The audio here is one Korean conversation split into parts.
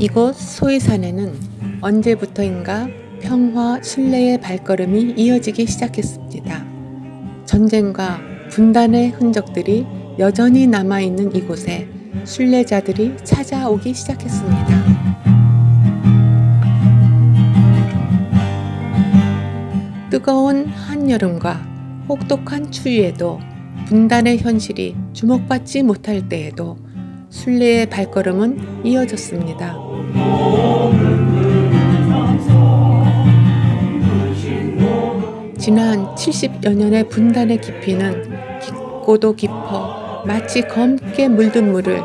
이곳 소이산에는 언제부터인가 평화 신뢰의 발걸음이 이어지기 시작했습니다. 전쟁과 분단의 흔적들이 여전히 남아있는 이곳에 순례자들이 찾아오기 시작했습니다. 뜨거운 한여름과 혹독한 추위에도 분단의 현실이 주목받지 못할 때에도 순례의 발걸음은 이어졌습니다. 지난 70여 년의 분단의 깊이는 깊고도 깊어 마치 검게 물든 물을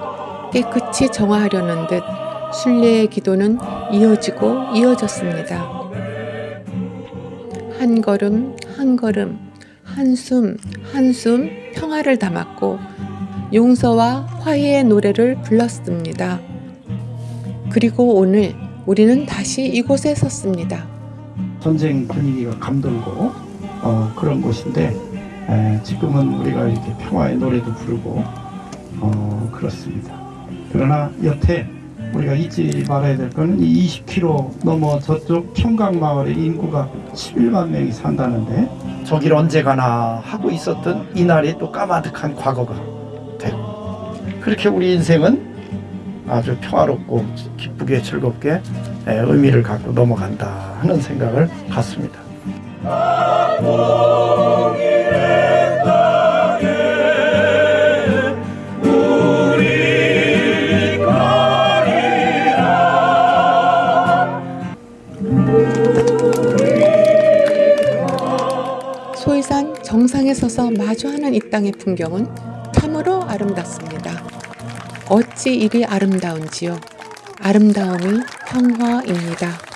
깨끗이 정화하려는 듯 순례의 기도는 이어지고 이어졌습니다. 한 걸음 한 걸음 한숨 한숨 평화를 담았고 용서와 화해의 노래를 불렀습니다. 그리고 오늘 우리는 다시 이곳에 섰습니다. 전쟁 분위기가 감돌고 어, 그런 곳인데 에, 지금은 우리가 이렇게 평화의 노래도 부르고 어, 그렇습니다. 그러나 여태 우리가 잊지 말아야 될이 20km 넘어 저쪽 청강마을의 인구가 11만 명이 산다는데 저길 언제 가나 하고 있었던 이날이 또 까마득한 과거가 그렇게 우리 인생은 아주 평화롭고 기쁘게 즐겁게 에, 의미를 갖고 넘어간다 하는 생각을 갖습니다. 소이산 정상에 서서 마주하는 이 땅의 풍경은 참으로 아름답습니다. 어찌 이리 아름다운지요. 아름다움이 평화입니다.